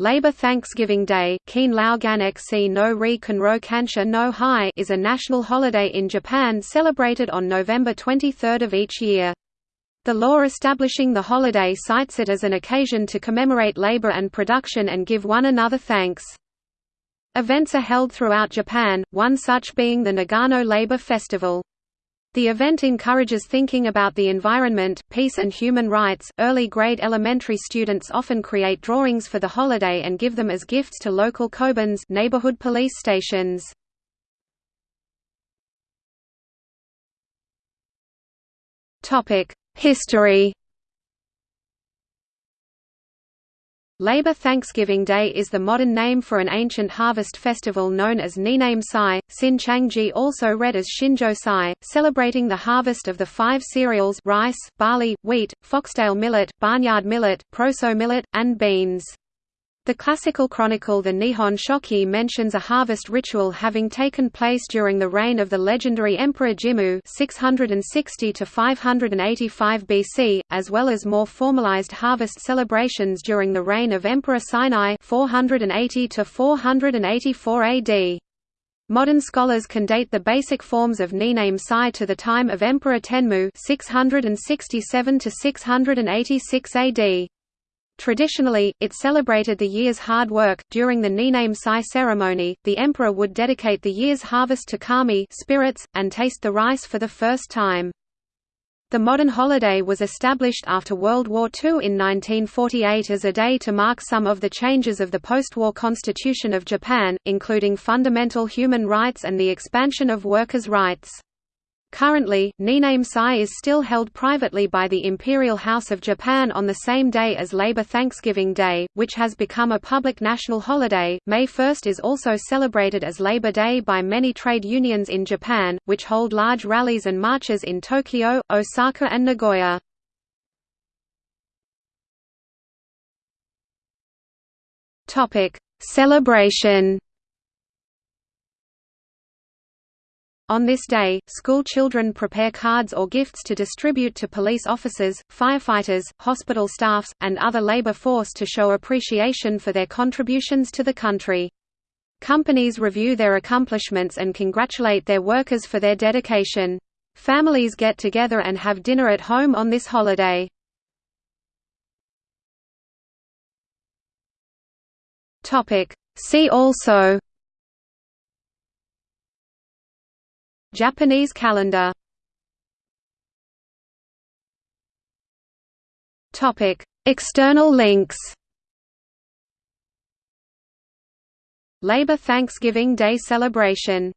Labor Thanksgiving Day is a national holiday in Japan celebrated on November 23 of each year. The law establishing the holiday cites it as an occasion to commemorate labor and production and give one another thanks. Events are held throughout Japan, one such being the Nagano Labor Festival. The event encourages thinking about the environment, peace and human rights. Early grade elementary students often create drawings for the holiday and give them as gifts to local kobans, neighborhood police stations. Topic: History Labor Thanksgiving Day is the modern name for an ancient harvest festival known as Niname Sai, Sin Changji also read as Shinjo Sai, celebrating the harvest of the five cereals rice, barley, wheat, foxtail millet, barnyard millet, proso millet, and beans. The classical chronicle The Nihon Shoki mentions a harvest ritual having taken place during the reign of the legendary Emperor Jimmu 660 to 585 BC, as well as more formalized harvest celebrations during the reign of Emperor Seinei 480 to 484 AD. Modern scholars can date the basic forms of Niname Sai to the time of Emperor Tenmu 667 686 AD. Traditionally, it celebrated the year's hard work. During the Niname Sai ceremony, the emperor would dedicate the year's harvest to kami spirits, and taste the rice for the first time. The modern holiday was established after World War II in 1948 as a day to mark some of the changes of the post-war constitution of Japan, including fundamental human rights and the expansion of workers' rights. Currently, Niname Sai is still held privately by the Imperial House of Japan on the same day as Labor Thanksgiving Day, which has become a public national holiday. May 1 is also celebrated as Labor Day by many trade unions in Japan, which hold large rallies and marches in Tokyo, Osaka, and Nagoya. Topic: Celebration On this day, school children prepare cards or gifts to distribute to police officers, firefighters, hospital staffs, and other labor force to show appreciation for their contributions to the country. Companies review their accomplishments and congratulate their workers for their dedication. Families get together and have dinner at home on this holiday. See also Japanese calendar. External links. Labor Thanksgiving Day celebration